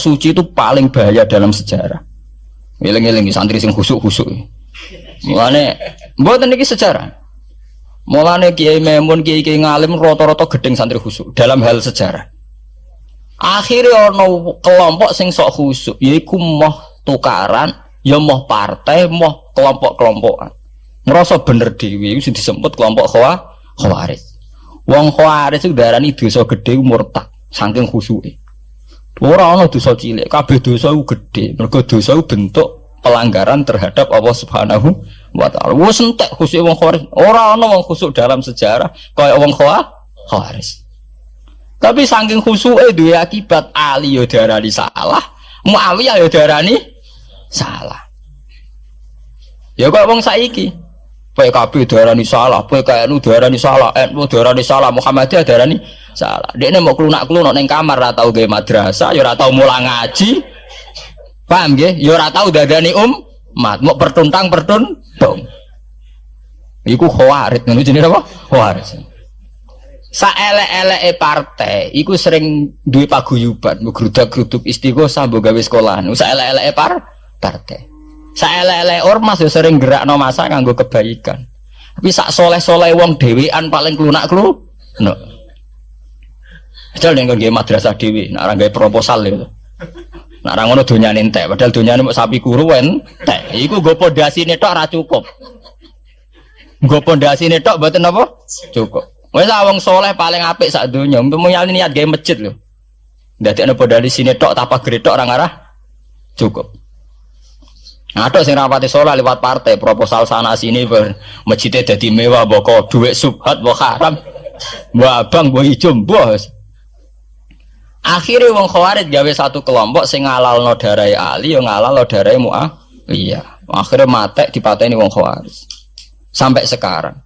suci itu paling bahaya dalam sejarah. Ngiling-ngiling santri sing khusuk-khusuk. Mulane mboten niki sejarah. Mulane Kiai Memun, Kiai Kiai ngalim rata-rata gedeng santri khusuk dalam hal sejarah. Akhirnya ono kelompok sing sok khusuk, yaiku moh tukaran, ya moh partai, moh kelompok-kelompokan. Ngerasa bener dewi, itu disebut kelompok khawa, khawaris. Wong khawaris itu darani dosa gede murtad, saking khusuke. Ora ana dosa cilik, kabeh dosa iku gedhe. Mergo dosa iku bentuk pelanggaran terhadap Allah Subhanahu wa taala. Wes entek khusuk wong khawaris. Ora ana wong khusuk dalam sejarah kaya wong khawaris. Tapi saking khusuke duwe akibat Ali yo darani salah, Muawiyah yo darani salah. Ya kok wong saiki PKB darani salah, PKNU darani salah, NU darani salah, Muhammadiyah darani salah. Dia mau kelunak kelunak neng kamar, ratau gay madrasah, ya ratau mulang ngaji, paham gak? Ya ratau dadani um, mat, mau pertuntang pertuntung. Iku khawarit, ngono jenis apa? Khawarit. Saelek-eleke partai, iku sering duwe paguyuban, grudak-gruduk istighosah mbok gawe sekolahan. Saelek-eleke par partai. Saelek-elek ormas ya sering gerakno masa nganggo kebaikan. Tapi sak soleh-soleh wong dhewean paling klunak klu. No. Padahal yang nggak madrasah dewi, orang proposal itu. Nak orang ngono dunia entek, padahal dunia mau sapi kuruan, teh. Iku gue pondasi netok ora cukup. Gue pondasi netok buatin apa? Cukup. Wes awang soleh paling apik sak dunia. Untuk nyali niat gawe masjid loh. Dadi ana pondasi sini tok tapa gretok orang arah cukup. Ada sing rapati soleh lewat partai proposal sana sini ber masjidnya jadi mewah boko duit subhat boko haram mbok abang mbok ijo bos Akhirnya wong khawarij gawe satu kelompok sing ngalal no darai Ali, yang ngalal no darai Mu'ah. Iya. Akhirnya mate dipateni wong khawarij. Sampai sekarang.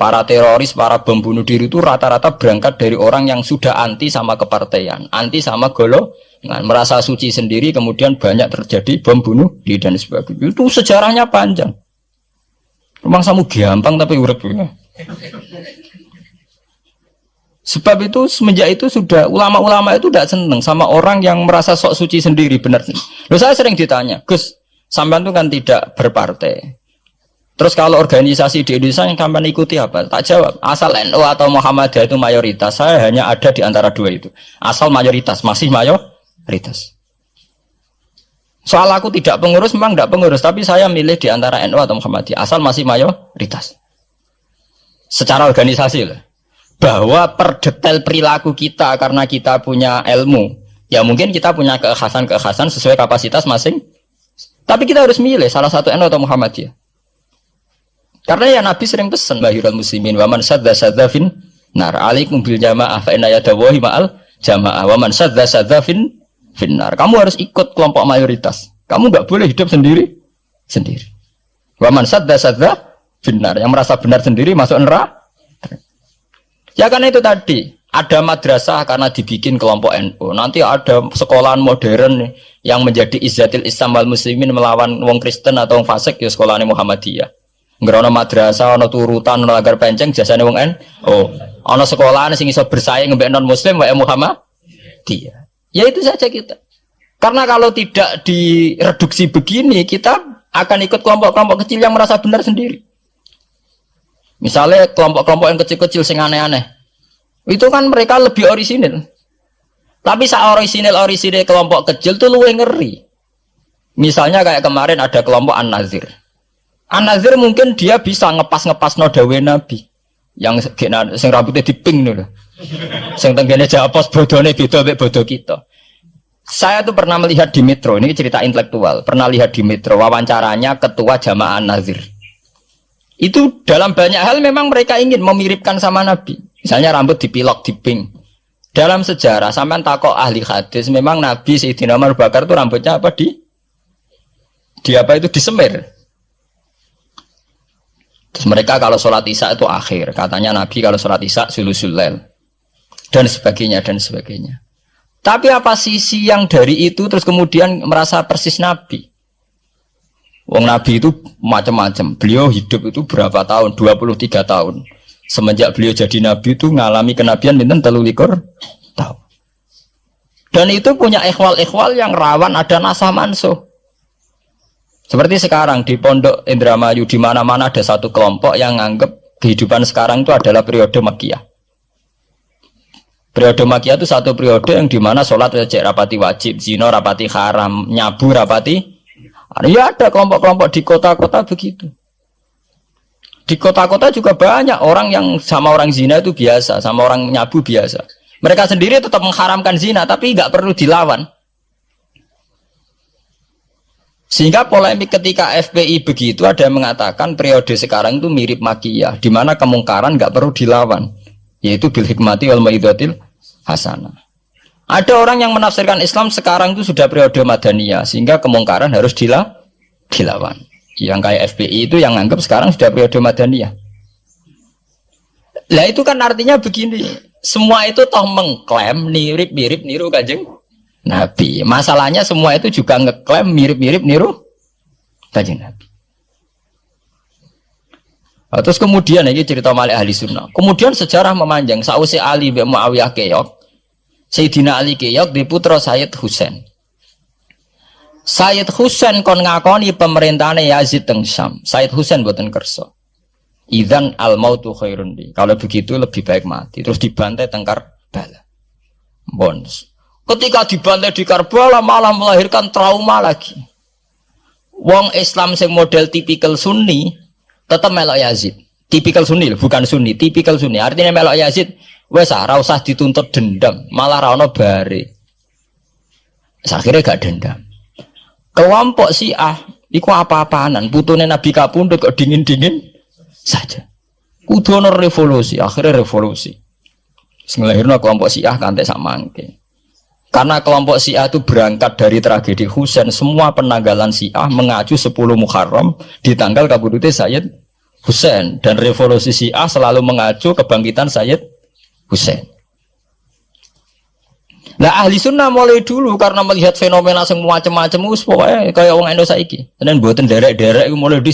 Para teroris, para bom bunuh diri itu rata-rata berangkat dari orang yang sudah anti sama kepartaian, anti sama golo, merasa suci sendiri, kemudian banyak terjadi bom bunuh diri dan sebagainya. Itu sejarahnya panjang. Memang samu gampang tapi urip ya. Sebab itu semenjak itu sudah ulama-ulama itu tidak seneng sama orang yang merasa sok suci sendiri benar. Loh saya sering ditanya, Gus, sampean itu kan tidak berpartai. Terus kalau organisasi di Indonesia yang kamu ikuti apa? Tak jawab. Asal NU atau Muhammadiyah itu mayoritas. Saya hanya ada di antara dua itu. Asal mayoritas, masih mayoritas. Soal aku tidak pengurus, memang tidak pengurus. Tapi saya milih di antara NU atau Muhammadiyah. Asal masih mayoritas. Secara organisasi lah bahwa per detail perilaku kita karena kita punya ilmu. Ya mungkin kita punya keekhasan-keekhasan sesuai kapasitas masing. Tapi kita harus milih salah satu NU atau Muhammadiyah karena ya Nabi sering pesan bahirul muslimin waman sadda sadda fin nar. Alaikum bil jamaah fa inna yadawahi ma'al jamaah. Waman sadda sadda fin finnar kamu harus ikut kelompok mayoritas. Kamu nggak boleh hidup sendiri sendiri. Waman sadda sadda finnar yang merasa benar sendiri masuk neraka Ya karena itu tadi ada madrasah karena dibikin kelompok NU. Nanti ada sekolahan modern yang menjadi izzatil Islam wal muslimin melawan wong Kristen atau wong fasik ya sekolahnya Muhammadiyah. Ngerono madrasah, ono turutan, ono agar penceng jasane wong NU. Oh, ono sekolahan sing iso bersaing mbek non muslim wae Muhammadiyah. Ya itu saja kita. Karena kalau tidak direduksi begini, kita akan ikut kelompok-kelompok kecil yang merasa benar sendiri. Misalnya kelompok-kelompok yang kecil-kecil sing aneh-aneh. Itu kan mereka lebih orisinil. Tapi saat orisinil orisinil kelompok kecil tuh luwe ngeri. Misalnya kayak kemarin ada kelompok An-Nazir. An-Nazir mungkin dia bisa ngepas-ngepas nodawe Nabi. Yang sing rambutnya diping dulu. Sing tenggene japos bodone beda mek bodoh kita. Saya tuh pernah melihat di Metro, ini cerita intelektual. Pernah lihat di Metro wawancaranya ketua jamaah An-Nazir itu dalam banyak hal memang mereka ingin memiripkan sama Nabi. Misalnya rambut dipilok, diping. Dalam sejarah, sampai takok ahli hadis, memang Nabi Sayyidina Umar Bakar itu rambutnya apa di di apa itu disemir. Terus mereka kalau sholat isya itu akhir, katanya Nabi kalau sholat isya sulusulel dan sebagainya dan sebagainya. Tapi apa sisi yang dari itu terus kemudian merasa persis Nabi? Wong Nabi itu macam-macam. Beliau hidup itu berapa tahun? 23 tahun. Semenjak beliau jadi Nabi itu ngalami kenabian minta telu likur tahun. Dan itu punya ikhwal-ikhwal yang rawan ada nasah mansuh. Seperti sekarang di Pondok Indramayu di mana-mana ada satu kelompok yang nganggap kehidupan sekarang itu adalah periode Makiyah. Periode Makiyah itu satu periode yang di mana sholat rapati wajib, zino rapati haram, nyabu rapati. Ya ada kelompok-kelompok di kota-kota begitu. Di kota-kota juga banyak orang yang sama orang zina itu biasa, sama orang nyabu biasa. Mereka sendiri tetap mengharamkan zina, tapi nggak perlu dilawan. Sehingga polemik ketika FPI begitu ada yang mengatakan periode sekarang itu mirip makiyah, di mana kemungkaran nggak perlu dilawan, yaitu bil hikmati wal maidatil hasanah. Ada orang yang menafsirkan Islam sekarang itu sudah periode madaniyah, sehingga kemungkaran harus dilawan yang kayak FPI itu yang anggap sekarang sudah periode Madaniyah. Lah itu kan artinya begini, semua itu toh mengklaim mirip-mirip niru kajeng Nabi. Masalahnya semua itu juga ngeklaim mirip-mirip niru kajeng Nabi. Nah, terus kemudian ini cerita Malik ahli sunnah. Kemudian sejarah memanjang. Sausi Ali bin Muawiyah keok. Sayyidina Ali keok di putra Sayyid Husain. Sayyid Husain kon ngakoni pemerintahnya Yazid teng Syam. Sayyid Husain buatan kerso. Idan al mautu khairun di. Kalau begitu lebih baik mati. Terus dibantai tengkar bala. Bonus. Ketika dibantai di Karbala malah melahirkan trauma lagi. Wong Islam sing model tipikal Sunni tetap melok Yazid. Tipikal Sunni bukan Sunni, tipikal Sunni. Artinya melok Yazid wes ora usah dituntut dendam, malah ra ono bare. Akhirnya gak dendam. Kelompok si ah iku apa-apaanan? Putune Nabi kapundhut kok dingin-dingin saja. Kudu revolusi akhirnya revolusi. Sengelahirno kelompok si ah kantek samangke karena kelompok Syiah itu berangkat dari tragedi Husain, semua penanggalan Syiah mengacu 10 Muharram di tanggal kabudute Sayyid Husain. Dan revolusi Syiah selalu mengacu kebangkitan Sayyid Husain. Nah ahli sunnah mulai dulu karena melihat fenomena semua macam-macam us pokoknya kayak orang Indonesia iki. Dan buatan derek-derek itu mulai di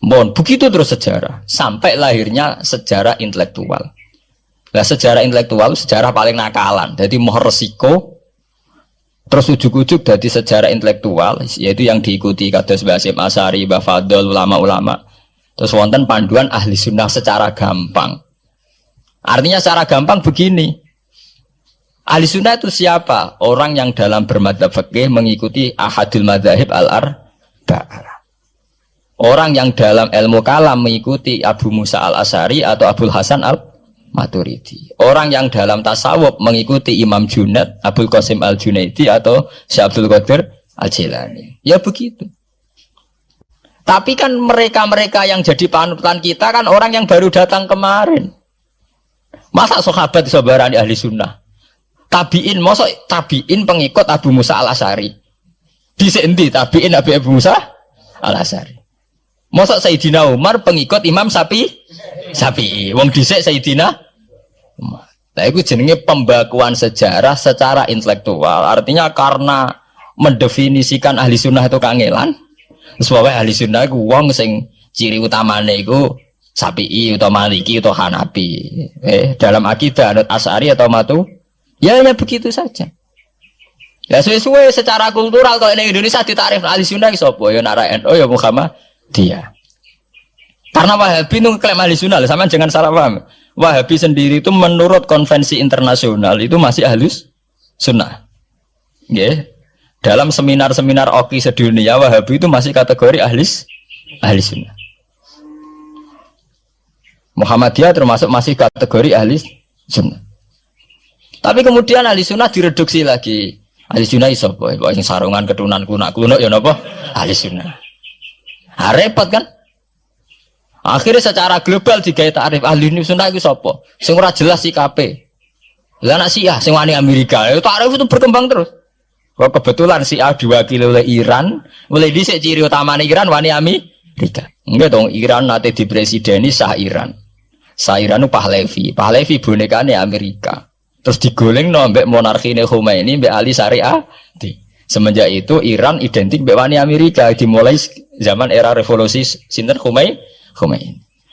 Bon, begitu terus sejarah sampai lahirnya sejarah intelektual. Nah sejarah intelektual sejarah paling nakalan. Jadi mau resiko terus ujuk-ujuk dari sejarah intelektual yaitu yang diikuti kata Basim Asari, Bafadol, ulama-ulama. Terus wonten panduan ahli sunnah secara gampang Artinya secara gampang begini. Ahli sunnah itu siapa? Orang yang dalam bermadhab fikih mengikuti ahadul madhahib al-arba'ah. Orang yang dalam ilmu kalam mengikuti Abu Musa al-Asari atau Abu Hasan al-Maturidi. Orang yang dalam tasawuf mengikuti Imam Junad, Abu Qasim al-Junaidi atau Syekh Abdul Qadir al-Jilani. Ya begitu. Tapi kan mereka-mereka yang jadi panutan kita kan orang yang baru datang kemarin. Masa sahabat di ahli sunnah? Tabiin, masa tabiin pengikut Abu Musa al Asari. Di sendi tabiin Abu, Abu Musa al Asari. Masa Sayyidina Umar pengikut Imam Sapi Sapi. Wong dhisik Sayyidina Umar. Nah, itu jenenge pembakuan sejarah secara intelektual. Artinya karena mendefinisikan ahli sunnah itu kangelan. Sebabnya ahli sunnah itu wong sing ciri utamanya itu Sapi'i atau Maliki atau Hanafi. Eh, dalam akidah ada Asari atau Matu. Ya hanya begitu saja. Ya sesuai secara kultural kalau ini Indonesia ditarif ahli sunnah sopo ya nara NU ya Muhammad dia. Karena Wahabi itu klaim ahli sunnah, sama jangan salah paham. Wahabi sendiri itu menurut konvensi internasional itu masih halus sunnah. Ya. Dalam seminar-seminar oki sedunia Wahabi itu masih kategori ahli ahli sunnah. Muhammadiyah termasuk masih kategori ahli sunnah. Tapi kemudian ahli sunnah direduksi lagi. Ahli sunnah iso boy, boy sarungan ketunan kunak kuno ya napa? Ahli sunnah. Nah, repot kan? Akhirnya secara global digawe tarif ahli sunnah itu sapa? Sing jelas KP. Lah anak Syiah sing wani Amerika, itu tarif itu berkembang terus. Kok kebetulan Syiah diwakili oleh Iran, mulai dhisik ciri utama Iran wani Amerika. Enggak dong, Iran nanti di presiden ini sah Iran. Sairanu Pahlevi, Pahlevi bonekane Amerika. Terus digoleng no monarki ini Khomeini mbek Ali Syariah. Semenjak itu Iran identik mbek wani Amerika dimulai zaman era revolusi sinten Khomeini. Khomeini.